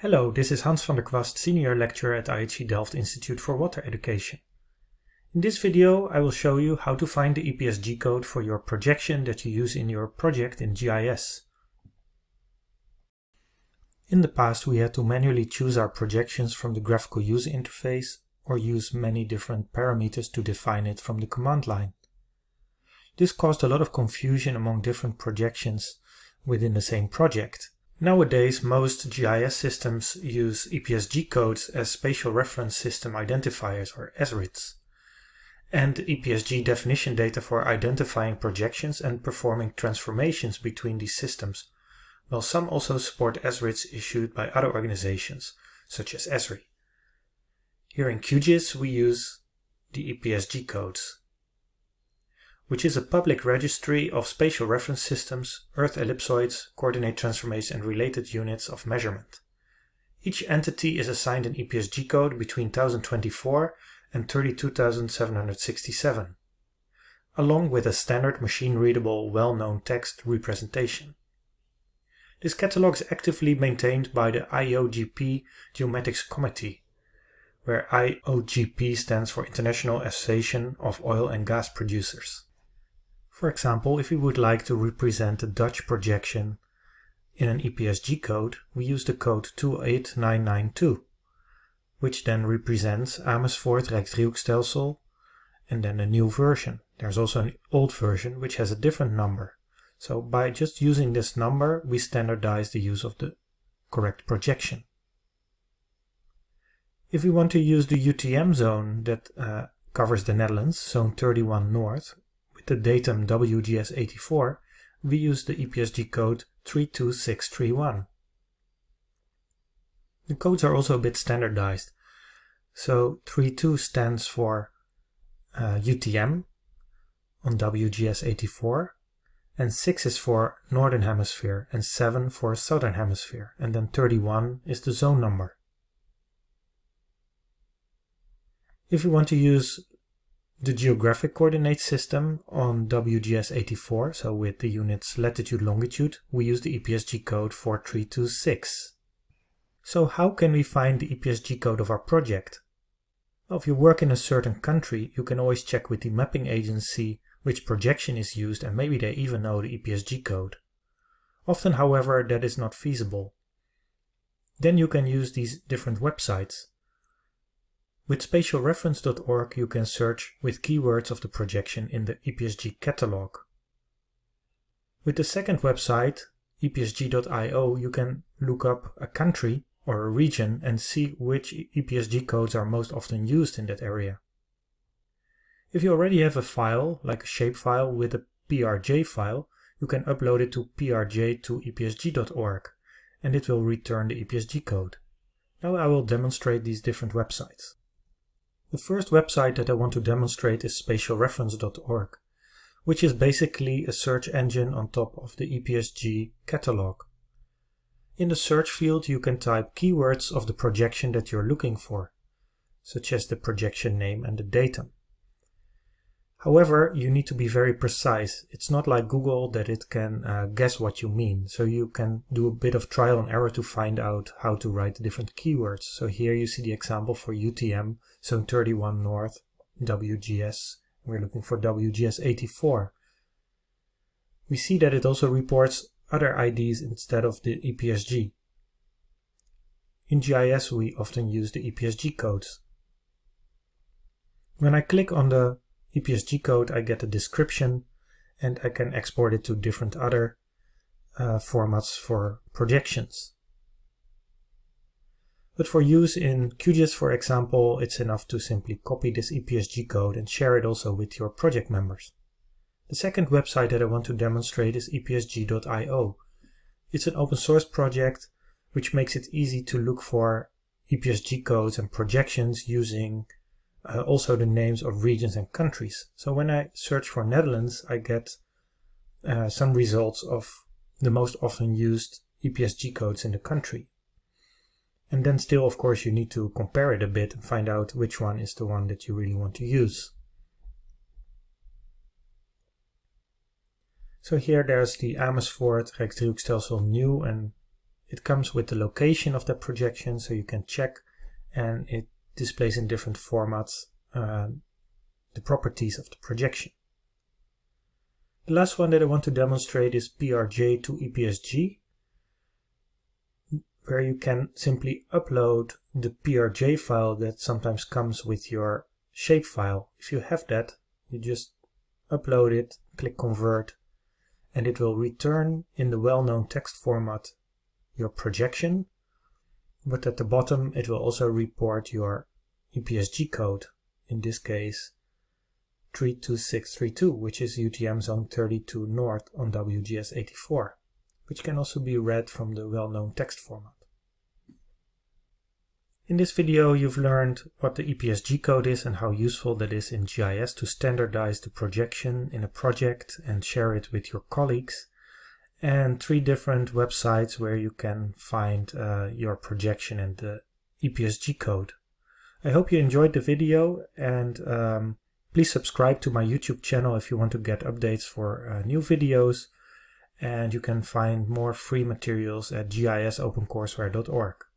Hello, this is Hans van der Kwast, Senior Lecturer at IHE Delft Institute for Water Education. In this video I will show you how to find the EPSG code for your projection that you use in your project in GIS. In the past we had to manually choose our projections from the graphical user interface or use many different parameters to define it from the command line. This caused a lot of confusion among different projections within the same project. Nowadays, most GIS systems use EPSG codes as Spatial Reference System Identifiers or SRIDs, and EPSG definition data for identifying projections and performing transformations between these systems, while some also support SRIDs issued by other organizations, such as Esri. Here in QGIS we use the EPSG codes which is a public registry of spatial reference systems, Earth ellipsoids, coordinate transformations and related units of measurement. Each entity is assigned an EPSG code between 1024 and 32767, along with a standard machine-readable well-known text representation. This catalog is actively maintained by the IOGP Geomatics Committee, where IOGP stands for International Association of Oil and Gas Producers. For example, if we would like to represent a Dutch projection in an EPSG code, we use the code 28992, which then represents Amersfoort Rijksdriehoekstelsel and then a new version. There's also an old version which has a different number. So by just using this number, we standardize the use of the correct projection. If we want to use the UTM zone that uh, covers the Netherlands, zone 31 north, the datum WGS84, we use the EPSG code 32631. The codes are also a bit standardized. So 32 stands for uh, UTM on WGS84 and 6 is for Northern Hemisphere and 7 for Southern Hemisphere and then 31 is the zone number. If we want to use the geographic coordinate system on WGS84, so with the units latitude longitude, we use the EPSG code 4326. So how can we find the EPSG code of our project? Well, if you work in a certain country, you can always check with the mapping agency which projection is used and maybe they even know the EPSG code. Often, however, that is not feasible. Then you can use these different websites. With spatialreference.org you can search with keywords of the projection in the EPSG catalog. With the second website, epsg.io, you can look up a country or a region and see which EPSG codes are most often used in that area. If you already have a file, like a shapefile with a PRJ file, you can upload it to prj to epsg.org and it will return the EPSG code. Now I will demonstrate these different websites. The first website that I want to demonstrate is spatialreference.org, which is basically a search engine on top of the EPSG catalog. In the search field you can type keywords of the projection that you're looking for, such as the projection name and the datum. However, you need to be very precise. It's not like Google that it can uh, guess what you mean. So you can do a bit of trial and error to find out how to write the different keywords. So here you see the example for UTM, Zone 31 North, WGS. We're looking for WGS 84. We see that it also reports other IDs instead of the EPSG. In GIS we often use the EPSG codes. When I click on the EPSG code, I get a description and I can export it to different other uh, formats for projections. But for use in QGIS, for example, it's enough to simply copy this EPSG code and share it also with your project members. The second website that I want to demonstrate is epsg.io. It's an open source project which makes it easy to look for EPSG codes and projections using uh, also the names of regions and countries. So when I search for Netherlands, I get uh, some results of the most often used EPSG codes in the country. And then still, of course, you need to compare it a bit and find out which one is the one that you really want to use. So here there's the Amersfoort Rijksdriehoekstelsel new and It comes with the location of the projection so you can check and it displays in different formats uh, the properties of the projection. The last one that I want to demonstrate is PRJ to EPSG where you can simply upload the PRJ file that sometimes comes with your shapefile. If you have that, you just upload it, click convert, and it will return in the well-known text format your projection, but at the bottom it will also report your EPSG code, in this case 32632, which is UTM zone 32 north on WGS84, which can also be read from the well-known text format. In this video you've learned what the EPSG code is and how useful that is in GIS to standardize the projection in a project and share it with your colleagues and three different websites where you can find uh, your projection and the EPSG code. I hope you enjoyed the video and um, please subscribe to my YouTube channel if you want to get updates for uh, new videos and you can find more free materials at gisopencourseware.org.